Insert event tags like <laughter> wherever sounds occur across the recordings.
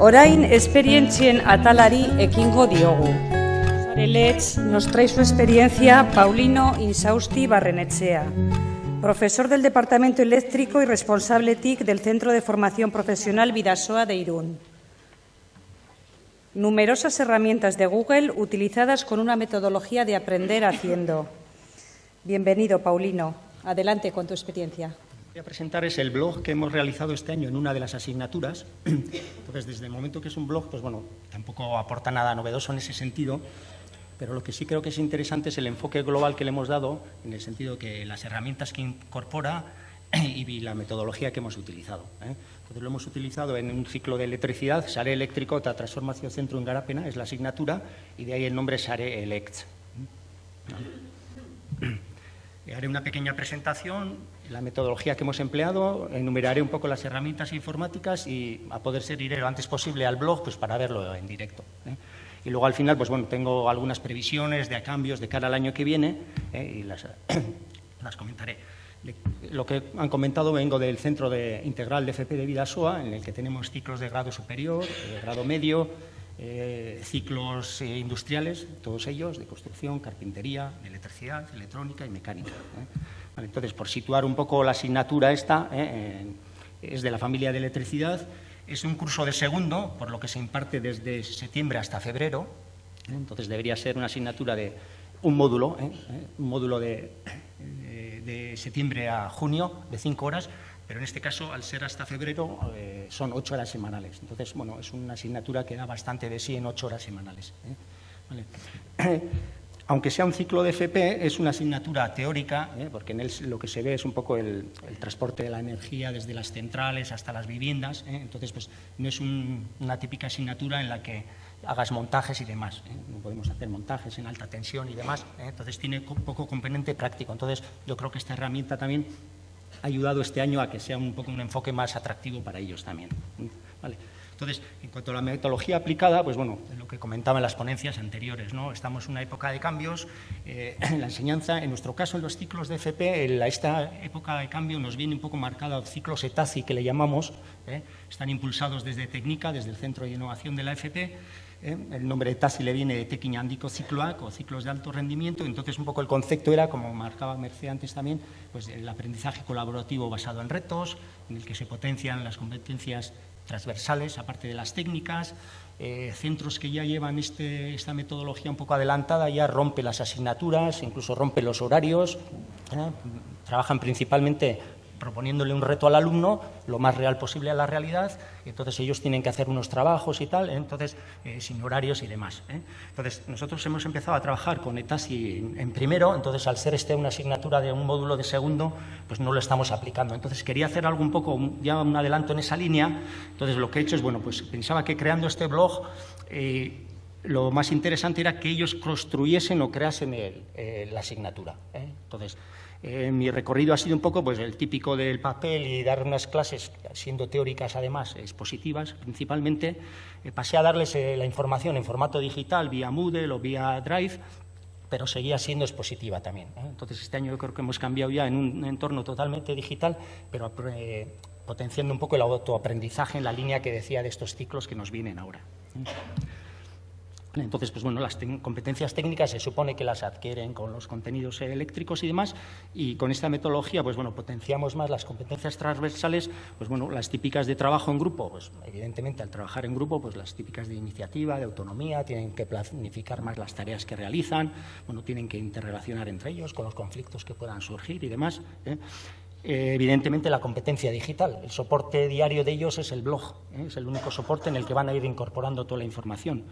Orain esperientzien atalari ekingo diogu. Let's nos trae su experiencia Paulino Insausti Barrenechea, profesor del Departamento Eléctrico y responsable TIC del Centro de Formación Profesional Vidasoa de Irún. Numerosas herramientas de Google utilizadas con una metodología de aprender haciendo. Bienvenido, Paulino. Adelante con tu experiencia voy a presentar es el blog que hemos realizado este año en una de las asignaturas. <clears throat> Entonces, desde el momento que es un blog, pues bueno, tampoco aporta nada novedoso en ese sentido, pero lo que sí creo que es interesante es el enfoque global que le hemos dado, en el sentido que las herramientas que incorpora <clears throat> y la metodología que hemos utilizado. ¿eh? Entonces, lo hemos utilizado en un ciclo de electricidad, SARE Eléctrico, Transformación Centro en Garapena, es la asignatura, y de ahí el nombre SARE Elect. Haré una pequeña presentación, la metodología que hemos empleado, enumeraré un poco las herramientas informáticas y, a poder ser, iré lo antes posible al blog pues, para verlo en directo. ¿eh? Y luego, al final, pues bueno, tengo algunas previsiones de cambios de cara al año que viene ¿eh? y las, <coughs> las comentaré. Lo que han comentado, vengo del Centro de Integral de FP de Vidasoa, en el que tenemos ciclos de grado superior, de grado medio, eh, ciclos eh, industriales, todos ellos, de construcción, carpintería, electricidad, electrónica y mecánica. ¿eh? entonces, por situar un poco la asignatura esta, es de la familia de electricidad, es un curso de segundo, por lo que se imparte desde septiembre hasta febrero, entonces debería ser una asignatura de un módulo, un módulo de, de septiembre a junio, de cinco horas, pero en este caso, al ser hasta febrero, eh, son ocho horas semanales. Entonces, bueno, es una asignatura que da bastante de sí en ocho horas semanales. ¿eh? <clears throat> Aunque sea un ciclo de FP, es una asignatura teórica, ¿eh? porque en él lo que se ve es un poco el, transporte de la energía desde las centrales hasta las viviendas. Entonces, pues no es una típica asignatura en la que hagas montajes y demás. No podemos hacer montajes en alta tensión y demás. Entonces, tiene poco componente práctico. Entonces, yo creo que esta herramienta también ayudado este año a que sea un poco un enfoque más atractivo para ellos también. Entonces, en cuanto a la metodología aplicada, pues bueno, lo que comentaba en las ponencias anteriores, ¿no? estamos en una época de cambios, eh, la enseñanza, en nuestro caso en los ciclos de FP, en esta época de cambio nos viene un poco marcada ciclos ETACI que le llamamos, ¿eh? están impulsados desde Técnica, desde el Centro de Innovación de la FP, ¿eh? el nombre de TASI le viene de Tequiñandico Cicloac o ciclos de alto rendimiento, entonces un poco el concepto era, como marcaba Merced antes también, pues el aprendizaje colaborativo basado en retos, en el que se potencian las competencias transversales, aparte de las técnicas, eh, centros que ya llevan este, esta metodología un poco adelantada ya rompe las asignaturas, incluso rompe los horarios, ¿eh? trabajan principalmente proponiéndole un reto al alumno lo más real posible a la realidad, entonces ellos tienen que hacer unos trabajos y tal, entonces eh, sin horarios y demás. ¿eh? Entonces nosotros hemos empezado a trabajar con ETASI en, primero, entonces al ser este una asignatura de un módulo de segundo, pues no lo estamos aplicando. Entonces quería hacer algo un poco, ya un adelanto en esa línea, entonces lo que he hecho es, bueno, pues pensaba que creando este blog... Eh, lo más interesante era que ellos construyesen o creasen la asignatura. Entonces, eh, mi recorrido ha sido un poco pues, el típico del papel y dar unas clases, siendo teóricas además, expositivas principalmente. Eh, pasé a darles eh, la información en formato digital, vía Moodle o vía Drive, pero seguía siendo expositiva también. Entonces, este año yo creo que hemos cambiado ya en un entorno totalmente digital, pero potenciando un poco el autoaprendizaje en la línea que decía de estos ciclos que nos vienen ahora. Entonces, pues bueno, las competencias técnicas se supone que las adquieren con los contenidos eléctricos y demás, y con esta metodología, pues bueno, potenciamos más las competencias transversales, pues bueno, las típicas de trabajo en grupo, pues evidentemente al trabajar en grupo, pues las típicas de iniciativa, de autonomía, tienen que planificar más las tareas que realizan, bueno, tienen que interrelacionar entre ellos con los conflictos que puedan surgir y demás. ¿eh? Eh, evidentemente la competencia digital. El soporte diario de ellos es el blog, ¿eh? es el único soporte en el que van a ir incorporando toda la información.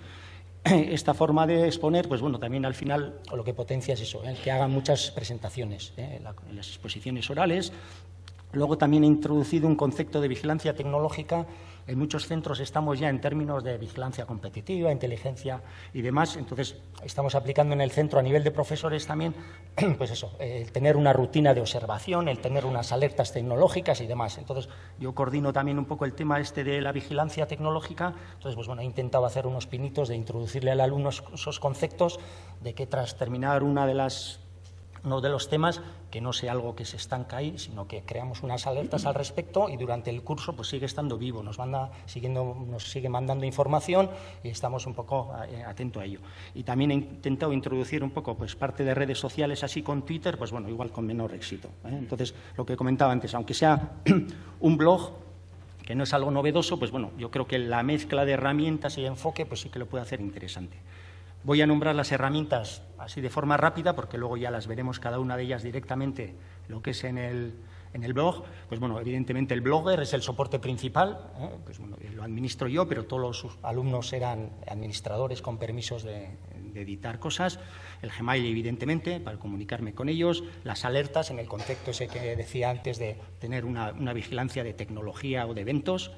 <clears throat> esta forma de exponer, pues bueno, también al final lo que potencia es eso, el que hagan muchas presentaciones ¿eh? en las exposiciones orales. Luego también he introducido un concepto de vigilancia tecnológica en muchos centros estamos ya en términos de vigilancia competitiva, inteligencia y demás, entonces estamos aplicando en el centro a nivel de profesores también, <clears throat> pues eso, el tener una rutina de observación, el tener unas alertas tecnológicas y demás. Entonces yo coordino también un poco el tema este de la vigilancia tecnológica, entonces pues bueno, he intentado hacer unos pinitos de introducirle al alumno esos conceptos de que tras terminar una de las uno de los temas que no sea algo que se estanca ahí, sino que creamos unas alertas al respecto y durante el curso pues sigue estando vivo, nos manda siguiendo, nos sigue mandando información y estamos un poco eh, atentos a ello. Y también he intentado introducir un poco pues parte de redes sociales así con Twitter, pues bueno, igual con menor éxito. ¿eh? Entonces, lo que comentaba antes, aunque sea <clears throat> un blog que no es algo novedoso, pues bueno, yo creo que la mezcla de herramientas y enfoque pues sí que lo puede hacer interesante. Voy a nombrar las herramientas así de forma rápida, porque luego ya las veremos cada una de ellas directamente, lo que es en el, en el blog. Pues bueno, evidentemente el blogger es el soporte principal, ¿eh? pues bueno, lo administro yo, pero todos los alumnos eran administradores con permisos de, editar cosas. El Gmail, evidentemente, para comunicarme con ellos. Las alertas, en el contexto ese que decía antes de tener una, una vigilancia de tecnología o de eventos,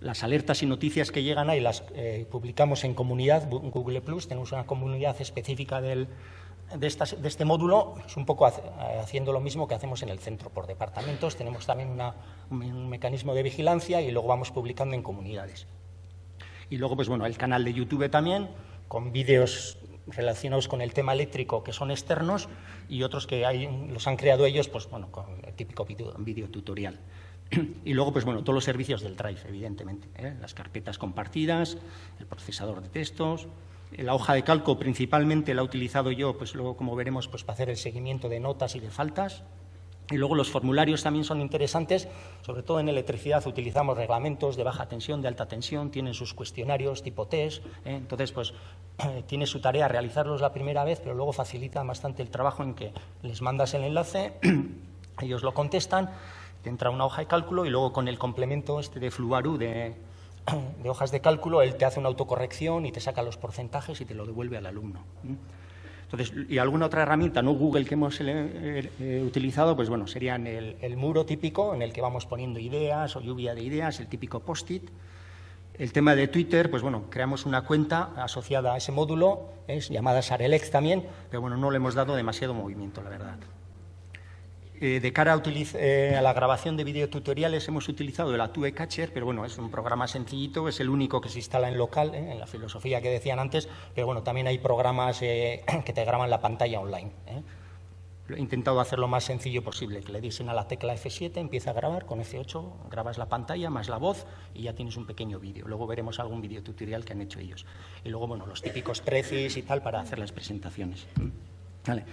las alertas y noticias que llegan ahí las eh, publicamos en comunidad, Google Plus, tenemos una comunidad específica de, este módulo, es un poco haciendo lo mismo que hacemos en el centro por departamentos, tenemos también un, mecanismo de vigilancia y luego vamos publicando en comunidades. Y luego, pues bueno, el canal de YouTube también, con vídeos relacionados con el tema eléctrico que son externos y otros que los han creado ellos, pues bueno, con el típico vídeo tutorial. <clears throat> Y luego, pues bueno, todos los servicios del Drive, evidentemente. ¿eh? Las carpetas compartidas, el procesador de textos, la hoja de calco principalmente la he utilizado yo, pues luego, como veremos, pues para hacer el seguimiento de notas y de faltas. Y luego los formularios también son interesantes, sobre todo en electricidad utilizamos reglamentos de baja tensión, de alta tensión, tienen sus cuestionarios tipo test, ¿eh? entonces pues <clears throat> tiene su tarea realizarlos la primera vez, pero luego facilita bastante el trabajo en que les mandas el enlace, <clears throat> ellos lo contestan te entra una hoja de cálculo y luego con el complemento este de Fluaru <clears throat> de, hojas de cálculo, él te hace una autocorrección y te saca los porcentajes y te lo devuelve al alumno. Entonces, y alguna otra herramienta, no Google, que hemos eh, eh, utilizado, pues bueno, serían el, el, muro típico en el que vamos poniendo ideas o lluvia de ideas, el típico post-it. El tema de Twitter, pues bueno, creamos una cuenta asociada a ese módulo, es llamada Sarelex también, pero bueno, no le hemos dado demasiado movimiento, la verdad. Eh, de cara eh, a, la grabación de videotutoriales hemos utilizado el Atue Catcher, pero bueno, es un programa sencillito, es el único que se instala en local, eh, en la filosofía que decían antes, pero bueno, también hay programas <clears throat> que te graban la pantalla online. He intentado hacer lo más sencillo posible, que le dicen a la tecla F7, empieza a grabar, con F8 grabas la pantalla más la voz y ya tienes un pequeño vídeo. Luego veremos algún videotutorial que han hecho ellos. Y luego, bueno, los típicos precis y tal para hacer las presentaciones. Vale.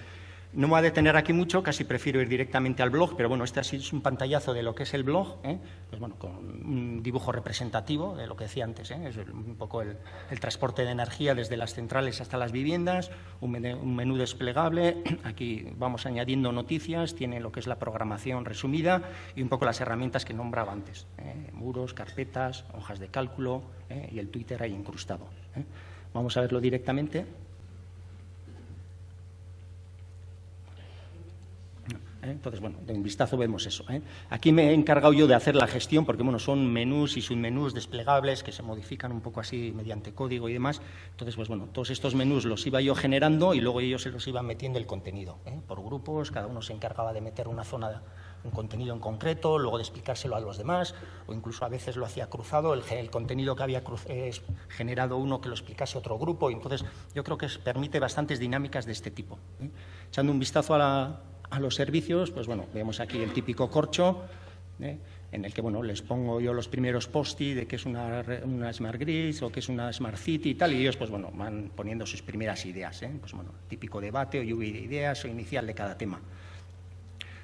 No me voy a detener aquí mucho, casi prefiero ir directamente al blog, pero bueno, este es un pantallazo de lo que es el blog, ¿eh? pues bueno, con un dibujo representativo de lo que decía antes, ¿eh? es un poco el, transporte de energía desde las centrales hasta las viviendas, un menú, desplegable, <clears throat> aquí vamos añadiendo noticias, tiene lo que es la programación resumida y un poco las herramientas que nombraba antes, ¿eh? muros, carpetas, hojas de cálculo y el Twitter ahí incrustado. Vamos a verlo directamente. ¿eh? Entonces, bueno, de un vistazo vemos eso. ¿eh? Aquí me he encargado yo de hacer la gestión, porque bueno, son menús y submenús desplegables que se modifican un poco así mediante código y demás. Entonces, pues bueno, todos estos menús los iba yo generando y luego ellos se los iban metiendo el contenido. ¿eh? Por grupos, cada uno se encargaba de meter una zona, un contenido en concreto, luego de explicárselo a los demás, o incluso a veces lo hacía cruzado, el, contenido que había generado uno que lo explicase otro grupo. Entonces, yo creo que permite bastantes dinámicas de este tipo. Echando un vistazo a la a los servicios, pues bueno, vemos aquí el típico corcho, ¿eh? en el que bueno, les pongo yo los primeros posti de qué es una, una, Smart Grid o qué es una Smart City y tal, y ellos pues bueno, van poniendo sus primeras ideas, ¿eh? pues bueno, típico debate o lluvia de ideas o inicial de cada tema.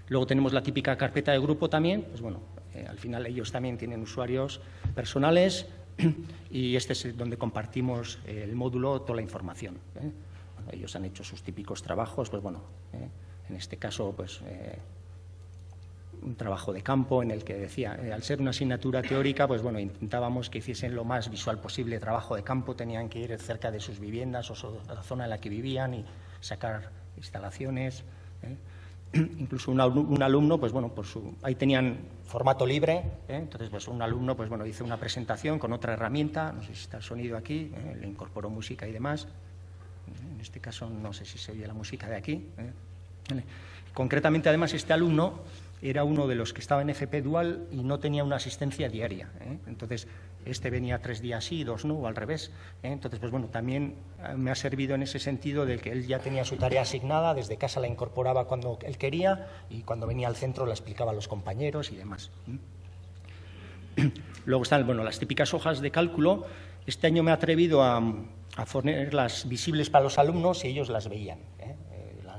Luego tenemos la típica carpeta de grupo también, pues bueno, eh, al final ellos también tienen usuarios personales <clears throat> y este es donde compartimos el módulo, toda la información. ellos han hecho sus típicos trabajos, pues bueno, en este caso, pues, eh, un trabajo de campo en el que decía, eh, al ser una asignatura teórica, pues bueno, intentábamos que hiciesen lo más visual posible trabajo de campo, tenían que ir cerca de sus viviendas o la zona en la que vivían y sacar instalaciones. ¿eh? <clears throat> Incluso un, alumno, pues bueno, por su, ahí tenían formato libre, entonces pues un alumno, pues bueno, hizo una presentación con otra herramienta, no sé si está el sonido aquí, le incorporó música y demás. En este caso no sé si se oye la música de aquí. Concretamente, además, este alumno era uno de los que estaba en FP Dual y no tenía una asistencia diaria. ¿eh? Entonces, este venía tres días sí, dos no, o al revés. ¿eh? Entonces, pues bueno, también eh, me ha servido en ese sentido de que él ya tenía su tarea asignada, desde casa la incorporaba cuando él quería y cuando venía al centro la explicaba a los compañeros y demás. <clears throat> Luego están bueno, las típicas hojas de cálculo. Este año me he atrevido a, a ponerlas visibles para los alumnos y ellos las veían.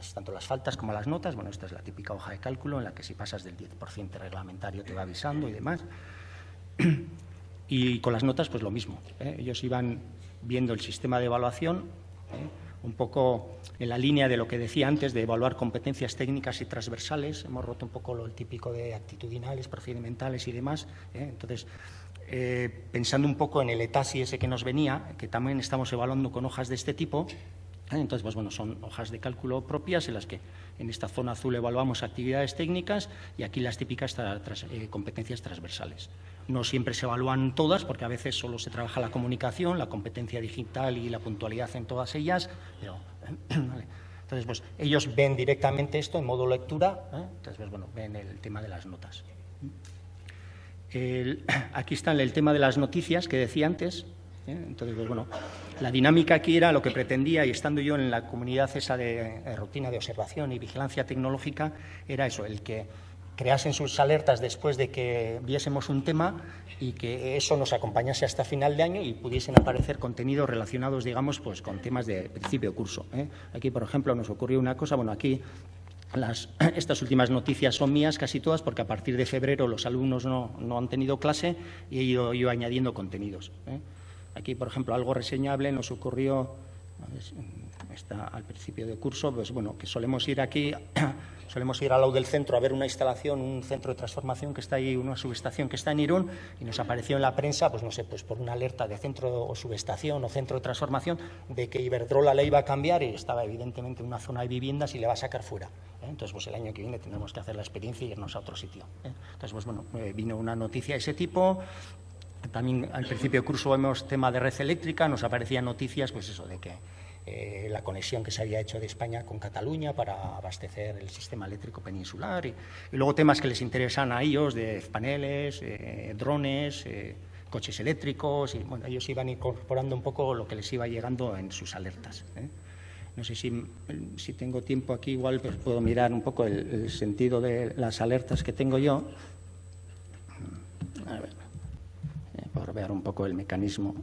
¿Eh? Eh, tanto las faltas como las notas. Bueno, esta es la típica hoja de cálculo en la que si pasas del 10% reglamentario te va avisando y demás. <clears throat> Y con las notas, pues lo mismo. ¿eh? Ellos iban viendo el sistema de evaluación, un poco en la línea de lo que decía antes, de evaluar competencias técnicas y transversales. Hemos roto un poco lo típico de actitudinales, procedimentales y demás. Entonces, eh, pensando un poco en el ETASI ese que nos venía, que también estamos evaluando con hojas de este tipo. ¿Eh? Entonces, pues bueno, son hojas de cálculo propias en las que en esta zona azul evaluamos actividades técnicas y aquí las típicas eh, competencias transversales. No siempre se evalúan todas porque a veces solo se trabaja la comunicación, la competencia digital y la puntualidad en todas ellas, pero <clears throat> Entonces, pues ellos ven directamente esto en modo lectura, entonces, pues, bueno, ven el tema de las notas <clears throat> aquí está el tema de las noticias que decía antes. ¿eh? Entonces, pues, bueno, la dinámica aquí era lo que pretendía, y estando yo en la comunidad esa de, rutina de observación y vigilancia tecnológica, era eso, el que creasen sus alertas después de que viésemos un tema y que eso nos acompañase hasta final de año y pudiesen aparecer contenidos relacionados, digamos, pues con temas de principio de curso. ¿eh? Aquí, por ejemplo, nos ocurrió una cosa, bueno, aquí <clears throat> estas últimas noticias son mías casi todas porque a partir de febrero los alumnos no, han tenido clase y he ido, añadiendo contenidos. ¿eh? Aquí, por ejemplo, algo reseñable nos ocurrió está al principio de curso, pues bueno, que solemos ir aquí, <clears throat> solemos ir al lado del centro a ver una instalación, un centro de transformación que está ahí, una subestación que está en Irún, y nos apareció en la prensa, pues no sé, pues por una alerta de centro o subestación o centro de transformación de que Iberdrola le iba a cambiar y estaba evidentemente en una zona de viviendas y le va a sacar fuera. ¿eh? Entonces, pues el año que viene tendremos que hacer la experiencia y irnos a otro sitio. ¿eh? Entonces, pues bueno, eh, vino una noticia de ese tipo, también al principio de curso vemos tema de red eléctrica, nos aparecían noticias, pues eso, de que eh, la conexión que se había hecho de España con Cataluña para abastecer el sistema eléctrico peninsular y, luego temas que les interesan a ellos de paneles, eh, drones, eh, coches eléctricos y bueno, ellos iban incorporando un poco lo que les iba llegando en sus alertas. No sé si, si, tengo tiempo aquí, igual pues puedo mirar un poco el, sentido de las alertas que tengo yo. A ver, por ver un poco el mecanismo.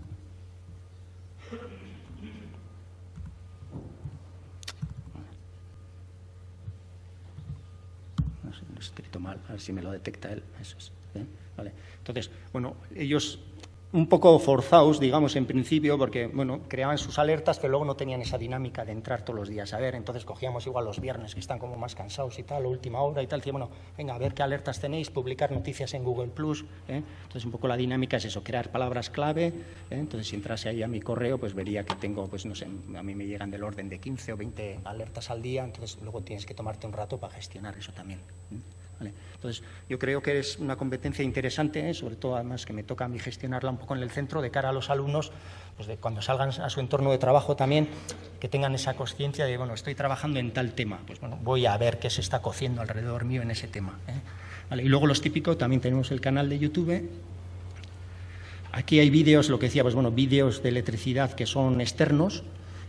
escrito mal, a ver si me lo detecta él. Eso es, ¿eh? vale. Entonces, bueno, ellos un poco forzados, digamos, en principio, porque, bueno, creaban sus alertas, pero luego no tenían esa dinámica de entrar todos los días a ver, entonces cogíamos igual los viernes, que están como más cansados y tal, última hora y tal, decía, bueno, venga, a ver qué alertas tenéis, publicar noticias en Google+, Plus, ¿eh? entonces un poco la dinámica es eso, crear palabras clave, ¿eh? entonces si entrase ahí a mi correo, pues vería que tengo, pues no sé, a mí me llegan del orden de 15 o 20 alertas al día, entonces luego tienes que tomarte un rato para gestionar eso también. Entonces, yo creo que es una competencia interesante, ¿eh? sobre todo además que me toca a mí gestionarla un poco en el centro de cara a los alumnos, pues de cuando salgan a su entorno de trabajo también, que tengan esa conciencia de, bueno, estoy trabajando en tal tema, pues bueno, voy a ver qué se está cociendo alrededor mío en ese tema. ¿eh? Y luego los típicos, también tenemos el canal de YouTube. Aquí hay vídeos, lo que decía, pues bueno, vídeos de electricidad que son externos,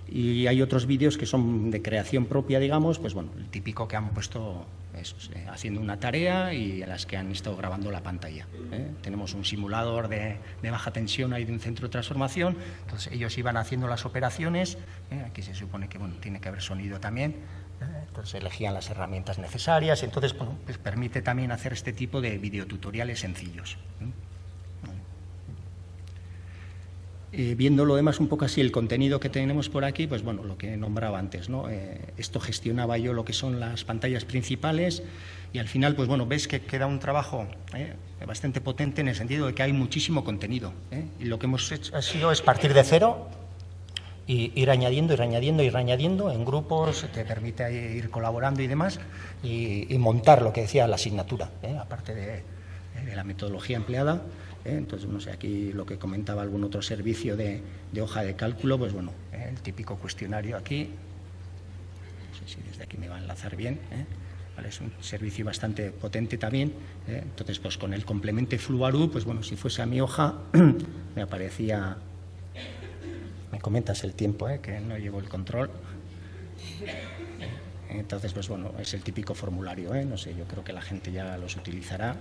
y hay otros vídeos que son de creación propia, digamos, pues bueno, el típico que han puesto eh, haciendo una tarea y a las que han estado grabando la pantalla. ¿eh? Tenemos un simulador de, baja tensión ahí de un centro de transformación, entonces ellos iban haciendo las operaciones, ¿eh? aquí se supone que bueno, tiene que haber sonido también, entonces elegían las herramientas necesarias, entonces bueno, pues permite también hacer este tipo de videotutoriales sencillos. Eh, viendo lo demás un poco así, el contenido que tenemos por aquí, pues bueno, lo que nombraba antes, ¿no? Eh, esto gestionaba yo lo que son las pantallas principales y al final, pues bueno, ves que queda un trabajo eh, bastante potente en el sentido de que hay muchísimo contenido. Y lo que hemos hecho ha sido es partir de cero y ir añadiendo, ir añadiendo, ir añadiendo en grupos, te permite ir colaborando y demás, y, montar lo que decía la asignatura, aparte de la metodología empleada. ¿Eh? Entonces, no sé, aquí lo que comentaba algún otro servicio de, hoja de cálculo, pues bueno, ¿eh? el típico cuestionario aquí, no sé si desde aquí me va a enlazar bien, ¿eh? Es un servicio bastante potente también. Entonces, pues con el complemento Fluaru, pues bueno, si fuese a mi hoja, <clears throat> me aparecía... Me comentas el tiempo, que no llevo el control. Entonces, pues bueno, es el típico formulario, ¿eh? no sé, yo creo que la gente ya los utilizará.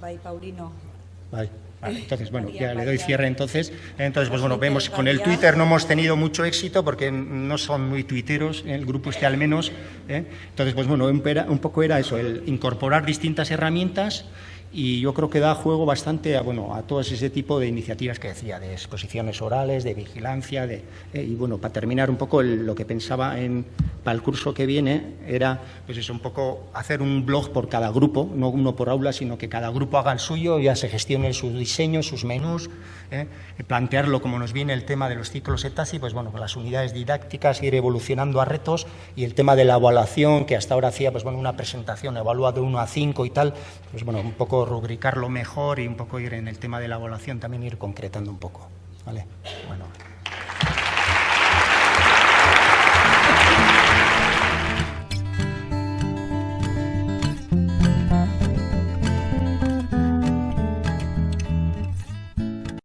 Bye, Paulino. Vale. <laughs> entonces, bueno, ya le doy cierre entonces. Entonces, pues bueno, vemos con el Twitter no hemos tenido mucho éxito porque no son muy tuiteros, el grupo este al menos. ¿eh? Entonces, pues bueno, un poco era eso, el incorporar distintas herramientas y yo creo que da juego bastante a, bueno, a todo ese tipo de iniciativas que decía, de exposiciones orales, de vigilancia, de, eh, y bueno, para terminar un poco lo que pensaba en, para el curso que viene era, pues eso, un poco hacer un blog por cada grupo, no uno por aula, sino que cada grupo haga el suyo, ya se gestione su diseño, sus menús, ¿eh? plantearlo como nos viene el tema de los ciclos ETASI, pues bueno, con las unidades didácticas, ir evolucionando a retos y el tema de la evaluación, que hasta ahora hacía, pues bueno, una presentación evalúa de 1 a 5 y tal, pues bueno, un rubricarlo mejor y un poco ir en el tema de la evaluación también ir concretando un poco. ¿vale? Bueno.